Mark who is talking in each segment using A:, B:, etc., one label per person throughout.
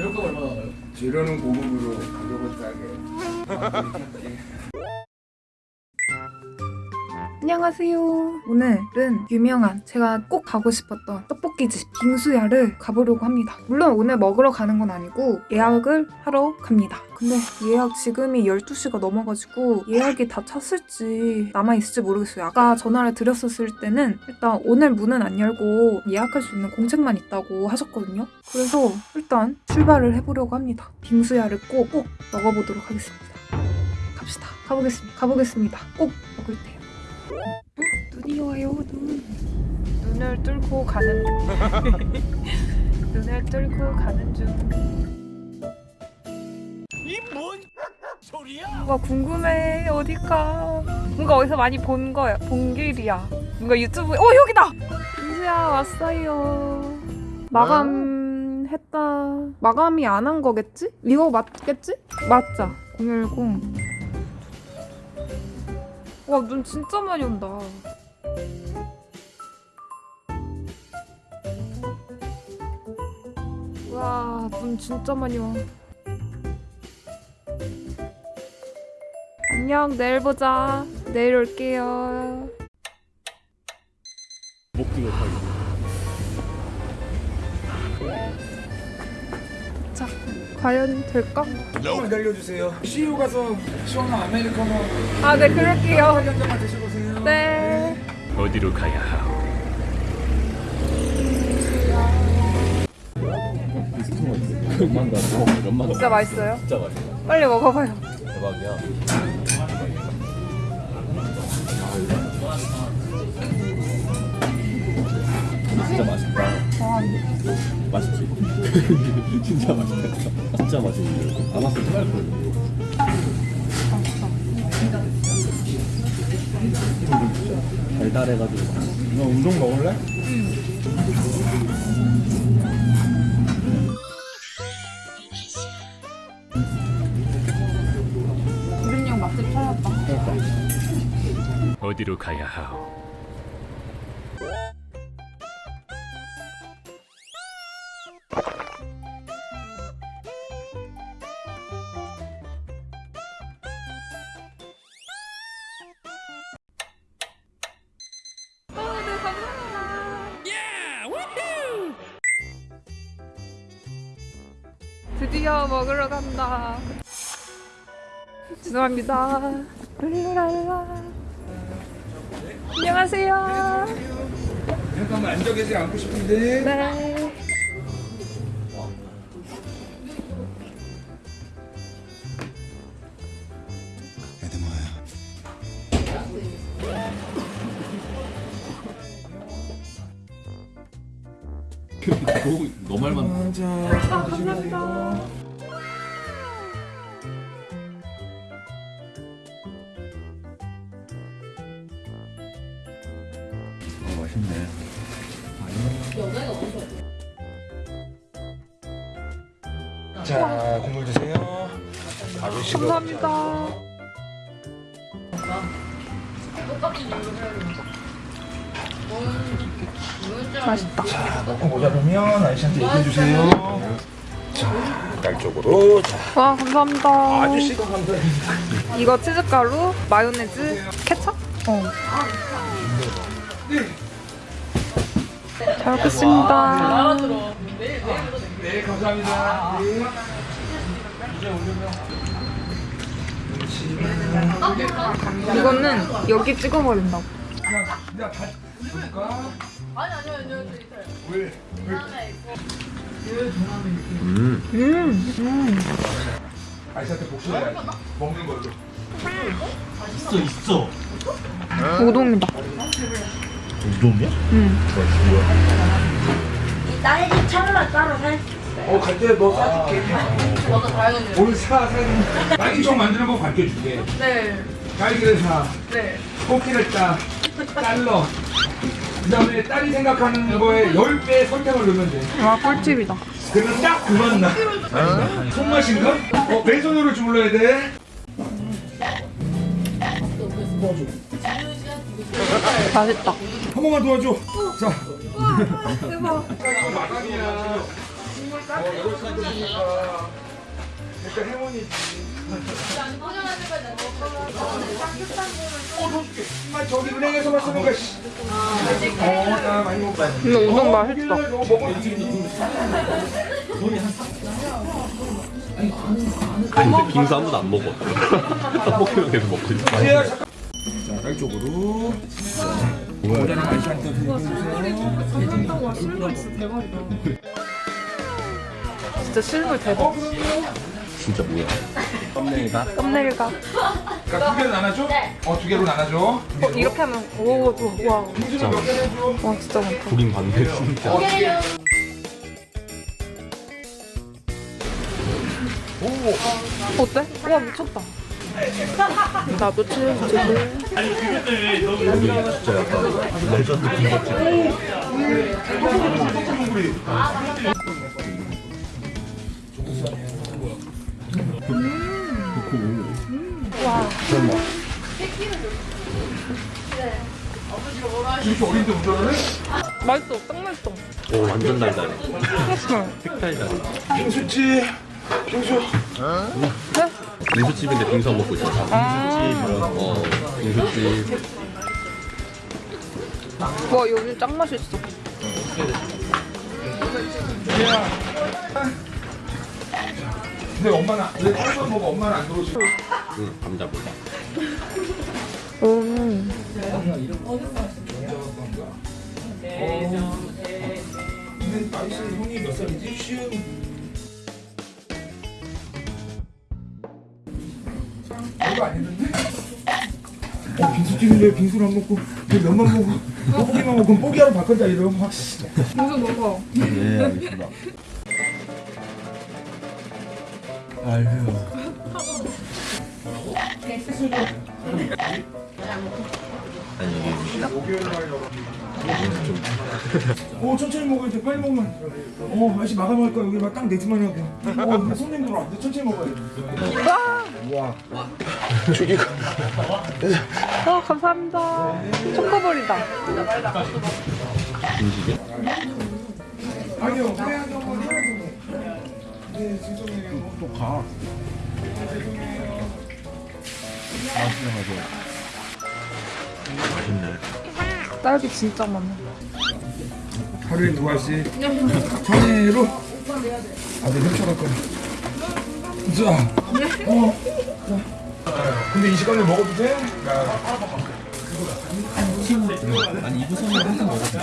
A: 재료값 얼마 나와요?
B: 재료는 고급으로 가격은 싸게.
C: 안녕하세요. 오늘은 유명한 제가 꼭 가고 싶었던 떡볶이집 빙수야를 가보려고 합니다. 물론 오늘 먹으러 가는 건 아니고 예약을 하러 갑니다. 근데 예약 지금이 12시가 넘어가지고 예약이 다 찼을지 남아있을지 모르겠어요. 아까 전화를 드렸었을 때는 일단 오늘 문은 안 열고 예약할 수 있는 공책만 있다고 하셨거든요. 그래서 일단 출발을 해보려고 합니다. 빙수야를 꼭, 꼭 먹어보도록 하겠습니다. 갑시다. 가보겠습니다. 가보겠습니다. 꼭 먹을 테요. 눈이 와요 눈. 눈을 뚫고 가는 중. 눈을 뚫고 가는 중.
A: 이 뭔 소리야?
C: 뭔가 궁금해 어디가? 뭔가 어디서 많이 본 거야 본 길이야. 뭔가 유튜브에 어 여기다! 이수야 왔어요. 마감 했다. 마감이 안 한 거겠지? 이거 맞겠지? 맞자. 010 와 눈 진짜 많이 온다 와, 눈 진짜 많이 와. 안녕, 내일 보자. 내일 올게요.
A: 다있
C: 과연 될까?
B: 조금만 기다려주세요. CU 가서 시원한 아메리카노
C: 아, 네, 그럴게요.
B: 한 잔만 드셔보세요.
C: 네.
A: 어디로 가야 하오?
C: 진짜 맛있어요?
A: 진짜 맛있어.
C: 빨리 먹어봐요.
A: 대박이야. 진짜 맛있다.
C: 와,
A: 맛있지? 진짜 맛있다. 진짜 맛있는데. 안 왔으면 토할 거예요. 달달해가지고 맛있어.
B: 너 운동 먹을래?
C: 우린형 맛집 찾았다.
A: 어디로 가야 하오?
C: 드디어 먹으러 간다. 죄송합니다. 룰루랄라. 안녕하세요.
B: 잠깐만 앉아 계세요. 앉고 싶은데.
C: 네.
A: 너 말만.
B: 앉아.
C: 아, 감사합니다.
A: 어, 맛있네.
B: 자, 국물 드세요. 아저씨가
C: 감사합니다. 맛있다.
B: 자, 먹고 모자르면 아저씨한테 얘기해 주세요. 자, 날 쪽으로. 자,
C: 와, 감사합니다.
B: 아저씨가 감사합니다.
C: 이거 치즈가루, 마요네즈, 케첩? 어. 잘 먹겠습니다.
B: 네, 감사합니다. 네.
C: 이거는 여기 찍어봐야 된다고.
B: 줄까? 아니 아니요 아니요 왜? 왜?
A: 음.
C: 음, 음.
B: 아저씨한테 복수해야지. 먹는 걸로.
A: 있어, 있어.
C: 우동이다.
A: 우동이야?
C: 음.
D: 딸기 차를 따로 살
B: 어, 갈때너 싸줄게. 오늘 사, 사. 딸기청 만드는 거 가르쳐 줄게.
C: 네,
B: 딸기를 사.
C: 네.
B: 꽃기를 따. 잘러. 그 다음에 딸이 생각하는 거에 10배 설탕을 넣으면 돼.
C: 와, 꿀팁이다.
B: 그러면 딱 그만 나. 손맛인가? 어, 왼손으로 주물러야 돼.
C: 맛있다.
B: 한 번만 도와줘. 자.
C: 대박.
B: 마감이야. 때니까 그러니까 행운이지. 저기 은행에서만 쓰는 거. 씨. 어, 나 많이 못 봤네.
C: 근데 우동 맛있다.
B: 너 먹어야지.
A: 근데 빙수 아무도 안 먹어. 떡볶이만 계속 먹고 있어.
B: 자, 딸 쪽으로. 모자는 아이씨한테
C: 진짜 실물 대박.
A: 진짜 뭐야? 썸네일가?
C: 썸네일가.
B: 그러니까 두 개로 나눠줘? 어, 두 개로 나눠줘.
C: 어, 이렇게 하면 오, 또, 와,
B: 빙수는 몇개 해줘?
C: 와 진짜 많다.
A: 보긴 봤는데 진짜.
C: 어때? 와 미쳤다. 나도 치즈 치즈.
A: 여기 진짜 약간 레전드 군것질.
B: 이렇게 어린데 운전을 해?
C: 맛있어, 딱 맛있어.
A: 오 완전 달달해. 색달달해.
B: 빙수집. 빙수.
A: 빙수집인데 빙수 안 먹고 있어. 빙수집. 어 빙수집.
C: 와 여기 짱 맛있어.
B: 근데 엄마는, 왜 딸만 먹어? 엄마는 안 들어오지?
A: 응 감자보다.
C: 음.
B: 근데 나이스 형이 몇 살이지? 쉬운. 별거 아니던데? 어, 빙수집인데 빙수를 안 먹고 그 면만 먹고 떡볶이만 먹고 뽀기하러 바꾼다 이러면 확.
C: 빙수 먹어.
A: 네 알겠습니다.
B: 아유.
A: 아니 이게
B: 어 천천히 먹어야 돼 빨리 먹으면 어 맛이 마감할 거야 여기 막딱 네트만 하고 어 근데 손님 들어 안돼 천천히 먹어야 돼 와.
C: 아 감사합니다. 초코볼이다.
B: 아니요 회하게 한번 해야 네 죄송해요 또 가.
A: 맛있네.
C: 딸기 진짜 많아.
B: 하루에 두 알씩 전해로 아들 훔쳐갈 거야 자 어. 자. 근데 이 시간에 먹어도 돼?
A: 아니 이부선은 항상 먹었어.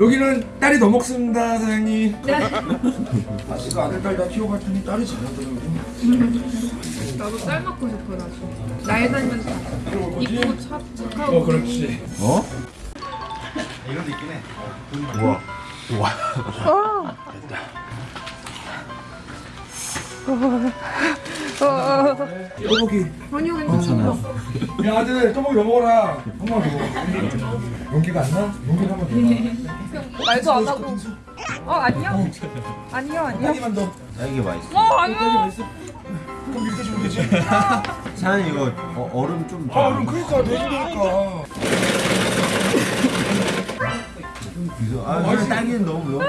B: 여기는 딸이 더 먹습니다 사장님 아씨가 아들 딸 다 키워봤더니 딸이 잘하더라고
C: 나도 딸 먹고 싶어 나중에. 나이 살면서 이쁘고 착 착하고.
B: 어 그렇지
A: 어? 우와. 우와.
C: 아. 어,
B: 떡볶이
C: 아니요 괜찮아.
B: 야 아들 떡볶이 더 먹어라 한 번만 더 먹어 용기가 안 나? 용기가 한번 더 나.
C: 말도 안 하고. 어 아니요. 아니요 아니요.
B: 딸기만 더
E: 딸기 맛있어.
C: 어 아니요.
B: 그럼 이렇게 주면 되지
E: 사장님 이거 어, 얼음 좀.
B: 아 그럼 그러니까 내주니까
E: 아, 근데 딸기는 너무 너무.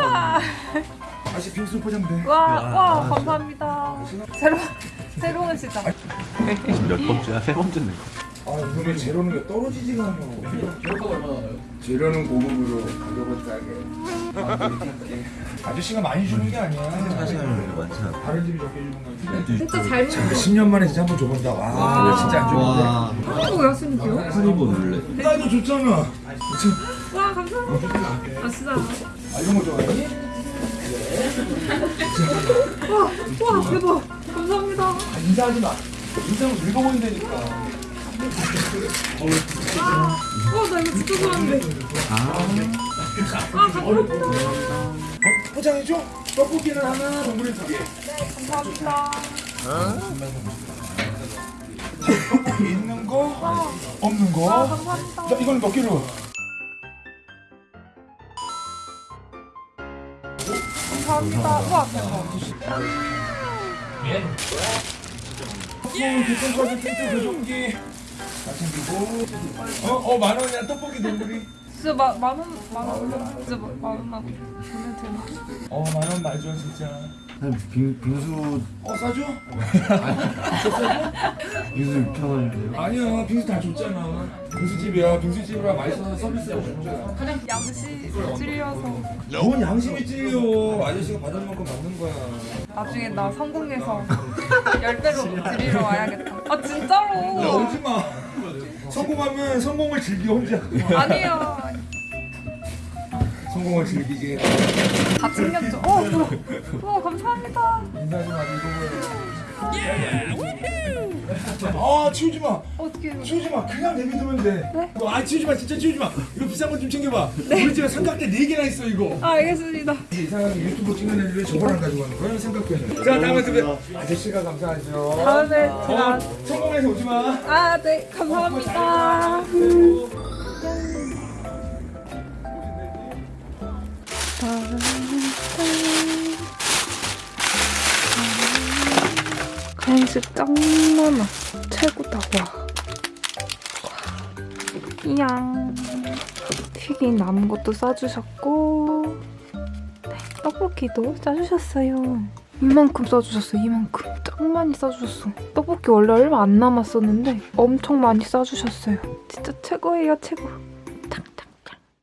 B: 다시 빙수 포장돼
C: 와, 와, 감사합니다. 새로, 새로운 시작.
A: 지금 몇 번째야? 세 번째네.
B: 아 근데 재료는 게 떨어지지가 않아 재료가 얼마나 재료는 고급으로 가격은 싸게. 아저씨가 많이 주는 게 아니야
E: 사장님 많잖아.
B: 다른 집이 적게 주는 거 같은데
C: 진짜 잘 먹는
B: 10년 만에 진짜 한번 줘본다 와왜 진짜 안 주는데
E: 와.
C: 거 야스님이요?
E: 하리보 놀래.
B: 딸도 좋잖아
C: 와, 감사합니다. 아, 진짜.
B: 아 이런 거 좋아하니?
C: 와, 와, 대박. 감사합니다.
B: 아, 인사하지 마 인사하면 늙어 보인다니까
C: 와, 나 이거 진짜 좋아하는데. 아, 감사합니다.
B: 어, 포장해줘? 떡볶이는 하나 동물이 두개
C: 감사합니다.
B: 떡볶이 있는 거 없는 거
C: 아, 감사합니다.
B: 자, 이건 몇 개로?
C: 감사합니다. 와, 대박.
B: 어, 교통카드 텐트 교정기 다 챙기고 어? 어, 만 원이야 떡볶이 동물이
C: 진짜 마, 만 원, 만 원, 진짜 마, 만 원만 보내도 되나?
B: 어 만원 말줘 진짜
E: 한 빙, 빙수
B: 어 싸줘?
E: 빙수 6천 원인데요.
B: 아니야 빙수 다 줬잖아 빙수집이야 빙수집이라 맛있어서 서비스하고 줬잖아
C: 그냥 양시 찔려서
B: 뭔 양심이 찔려 아저씨가 받을 만큼 받는 거야
C: 나중에 나 성공해서 열대로 드리러 와야겠다. 아 진짜로?
B: 야 오지마 성공하면 성공을 즐겨 혼자
C: 아니에요.
B: 성공을 즐기게
C: 다 챙겼죠. 어, 우와, 우와 감사합니다.
B: 인사 좀 하고 이거 아 치우지 마
C: 어떻게 해요?
B: 치우지 마 그냥 내비두면 돼.
C: 네?
B: 아 치우지 마 진짜 치우지 마. 이거 비싼 거 좀 챙겨봐. 우리 집에 삼각대 네 개나 있어 이거.
C: 아, 알겠습니다.
B: 이상하게 유튜브 찍는 애들 왜 저걸 안 가져가는 거야? 삼각대는. 자 다음에 또 아저씨가 감사하죠.
C: 다음에 제가
B: 어, 성공해서 오지 마.
C: 아, 네 감사합니다. 간식 짱 많아. 최고다, 와. 이양. 튀긴 남은 것도 싸주셨고, 네, 떡볶이도 싸주셨어요. 이만큼 싸주셨어, 이만큼. 짱 많이 싸주셨어. 떡볶이 원래 얼마 안 남았었는데 엄청 많이 싸주셨어요. 진짜 최고예요, 최고.